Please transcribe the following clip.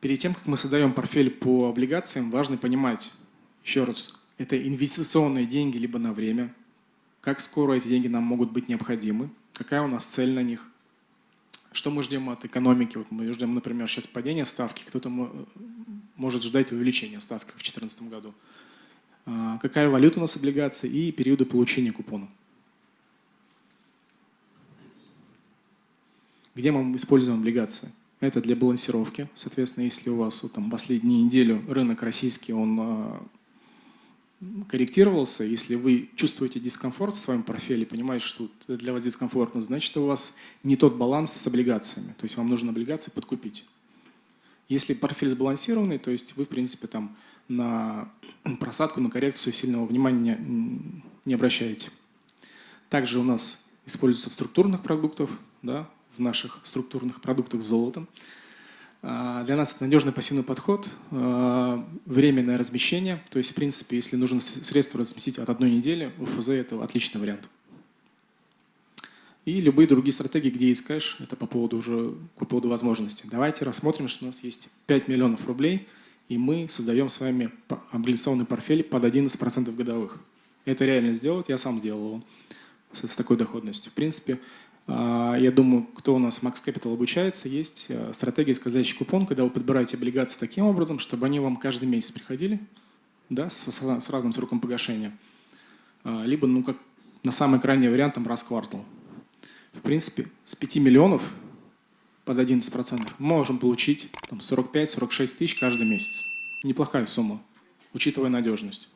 Перед тем, как мы создаем портфель по облигациям, важно понимать, еще раз, это инвестиционные деньги либо на время, как скоро эти деньги нам могут быть необходимы, какая у нас цель на них, что мы ждем от экономики. Вот мы ждем, например, сейчас падения ставки, кто-то может ждать увеличения ставки в 2014 году. А, какая валюта у нас облигации и периоды получения купона. Где мы используем облигации? Это для балансировки. Соответственно, если у вас там, последнюю неделю рынок российский, он а, корректировался, если вы чувствуете дискомфорт в своем портфеле, понимаете, что для вас дискомфортно, значит, у вас не тот баланс с облигациями. То есть вам нужно облигации подкупить. Если портфель сбалансированный, то есть вы, в принципе, там на просадку, на коррекцию сильного внимания не, не обращаете. Также у нас используется в структурных продуктах, да, наших структурных продуктах золотом. А, для нас это надежный пассивный подход, а, временное размещение. То есть, в принципе, если нужно средства разместить от одной недели, УФЗ – это отличный вариант. И любые другие стратегии, где есть кэш, это по поводу уже по поводу возможностей. Давайте рассмотрим, что у нас есть 5 миллионов рублей, и мы создаем с вами облигационный портфель под 11% годовых. Это реально сделать, я сам сделал его с, с такой доходностью. В принципе, я думаю, кто у нас Max Capital обучается, есть э, стратегия скользящий купон, когда вы подбираете облигации таким образом, чтобы они вам каждый месяц приходили да, с, с разным сроком погашения. А, либо, ну, как на самый крайний вариант, там, раз в квартал. В принципе, с 5 миллионов под 11% мы можем получить 45-46 тысяч каждый месяц. Неплохая сумма, учитывая надежность.